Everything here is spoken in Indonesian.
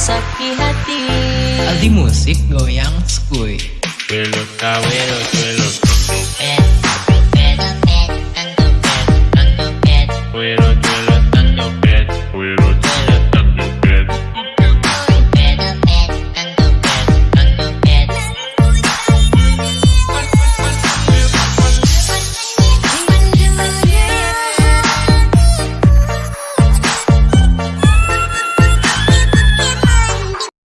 sakit hati. Aldi Musik Goyang Skuy. Wiluka Wiluka